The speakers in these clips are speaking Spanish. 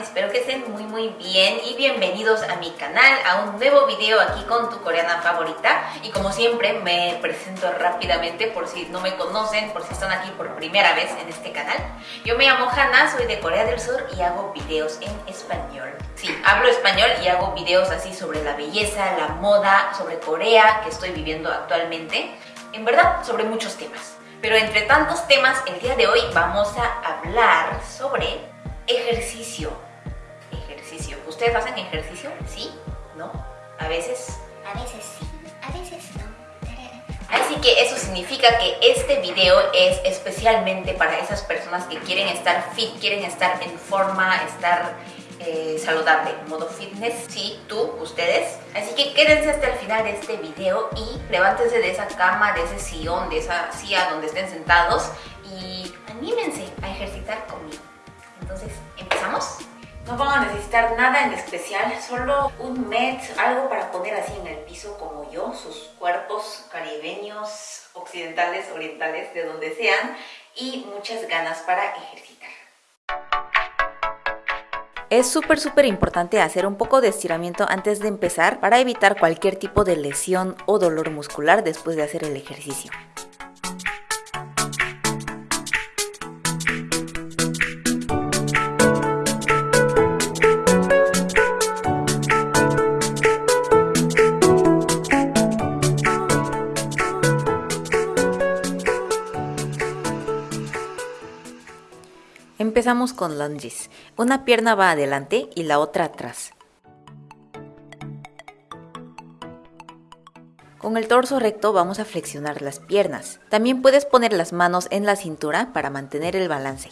Espero que estén muy muy bien y bienvenidos a mi canal, a un nuevo video aquí con tu coreana favorita y como siempre me presento rápidamente por si no me conocen, por si están aquí por primera vez en este canal. Yo me llamo Hannah, soy de Corea del Sur y hago videos en español. Sí, hablo español y hago videos así sobre la belleza, la moda, sobre Corea que estoy viviendo actualmente, en verdad sobre muchos temas. Pero entre tantos temas, el día de hoy vamos a hablar sobre ejercicio. ¿Ustedes hacen ejercicio? ¿Sí? ¿No? ¿A veces? A veces sí, a veces no. Así que eso significa que este video es especialmente para esas personas que quieren estar fit, quieren estar en forma, estar eh, saludable, modo fitness, sí, tú, ustedes. Así que quédense hasta el final de este video y levántense de esa cama, de ese sillón, de esa silla donde estén sentados y anímense a ejercitar conmigo. Entonces, ¿empezamos? No van a necesitar nada en especial, solo un mat, algo para poner así en el piso como yo, sus cuerpos caribeños, occidentales, orientales, de donde sean, y muchas ganas para ejercitar. Es súper súper importante hacer un poco de estiramiento antes de empezar para evitar cualquier tipo de lesión o dolor muscular después de hacer el ejercicio. Empezamos con lunges. Una pierna va adelante y la otra atrás. Con el torso recto vamos a flexionar las piernas. También puedes poner las manos en la cintura para mantener el balance.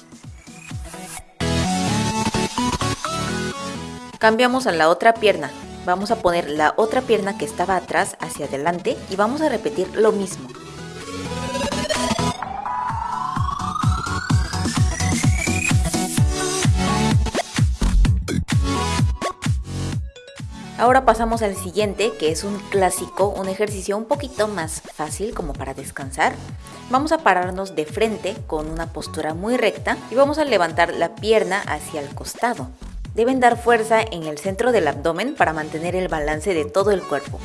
Cambiamos a la otra pierna. Vamos a poner la otra pierna que estaba atrás hacia adelante y vamos a repetir lo mismo. Ahora pasamos al siguiente, que es un clásico, un ejercicio un poquito más fácil como para descansar. Vamos a pararnos de frente con una postura muy recta y vamos a levantar la pierna hacia el costado. Deben dar fuerza en el centro del abdomen para mantener el balance de todo el cuerpo.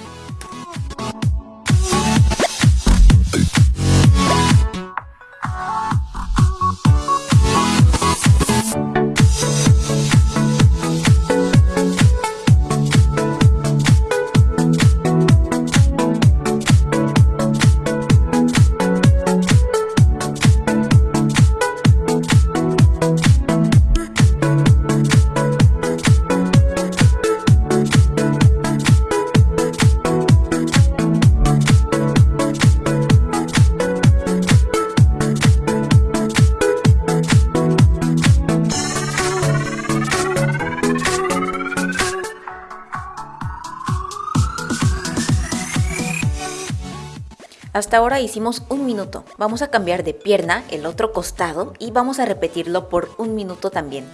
Hasta ahora hicimos un minuto. Vamos a cambiar de pierna, el otro costado, y vamos a repetirlo por un minuto también.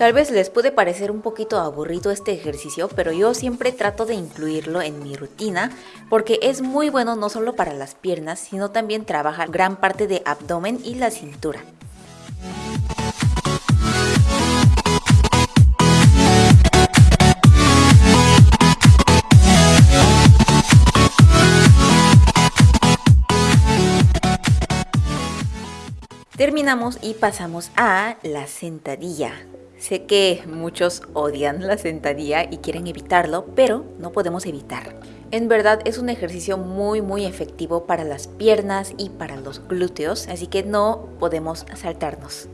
Tal vez les puede parecer un poquito aburrido este ejercicio, pero yo siempre trato de incluirlo en mi rutina porque es muy bueno no solo para las piernas, sino también trabaja gran parte de abdomen y la cintura. Terminamos y pasamos a la sentadilla. Sé que muchos odian la sentadilla y quieren evitarlo, pero no podemos evitar. En verdad es un ejercicio muy muy efectivo para las piernas y para los glúteos, así que no podemos saltarnos.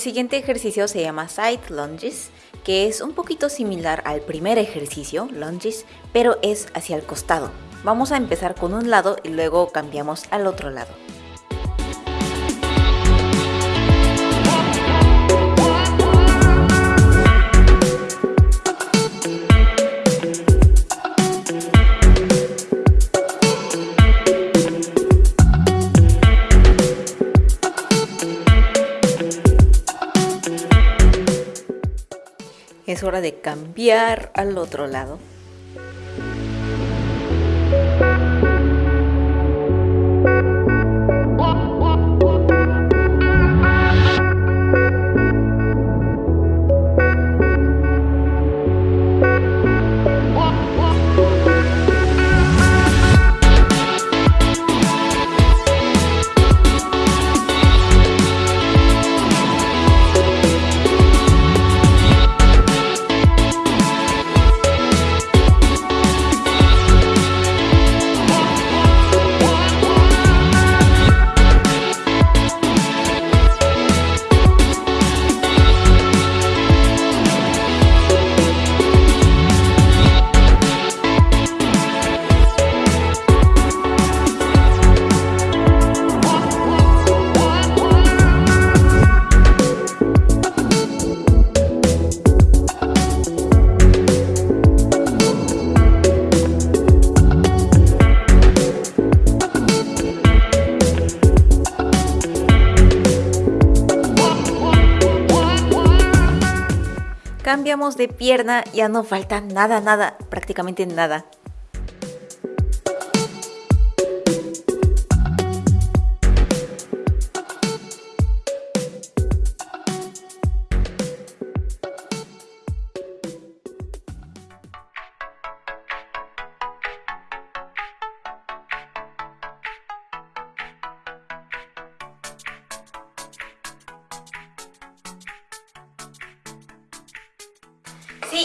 El siguiente ejercicio se llama side lunges, que es un poquito similar al primer ejercicio, lunges, pero es hacia el costado. Vamos a empezar con un lado y luego cambiamos al otro lado. Es hora de cambiar al otro lado. Cambiamos de pierna, ya no falta nada, nada, prácticamente nada.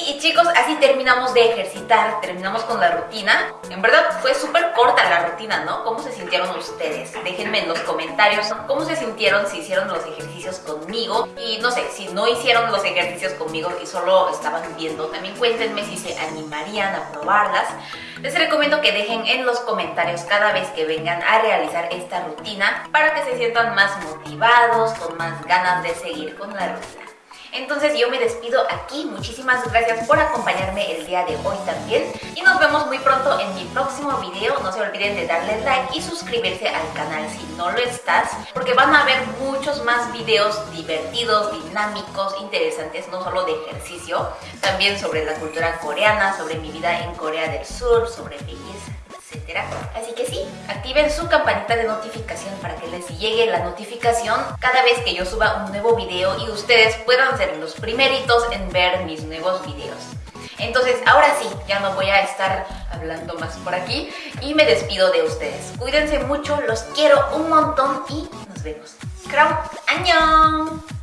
Y chicos, así terminamos de ejercitar, terminamos con la rutina. En verdad fue súper corta la rutina, ¿no? ¿Cómo se sintieron ustedes? Déjenme en los comentarios cómo se sintieron si hicieron los ejercicios conmigo. Y no sé, si no hicieron los ejercicios conmigo y solo estaban viendo, también cuéntenme si se animarían a probarlas. Les recomiendo que dejen en los comentarios cada vez que vengan a realizar esta rutina para que se sientan más motivados, con más ganas de seguir con la rutina. Entonces yo me despido aquí, muchísimas gracias por acompañarme el día de hoy también. Y nos vemos muy pronto en mi próximo video, no se olviden de darle like y suscribirse al canal si no lo estás porque van a haber muchos más videos divertidos, dinámicos, interesantes, no solo de ejercicio, también sobre la cultura coreana, sobre mi vida en Corea del Sur, sobre belleza Así que sí, activen su campanita de notificación para que les llegue la notificación cada vez que yo suba un nuevo video y ustedes puedan ser los primeritos en ver mis nuevos videos. Entonces, ahora sí, ya no voy a estar hablando más por aquí y me despido de ustedes. Cuídense mucho, los quiero un montón y nos vemos. ¡Kram! ¡Añón!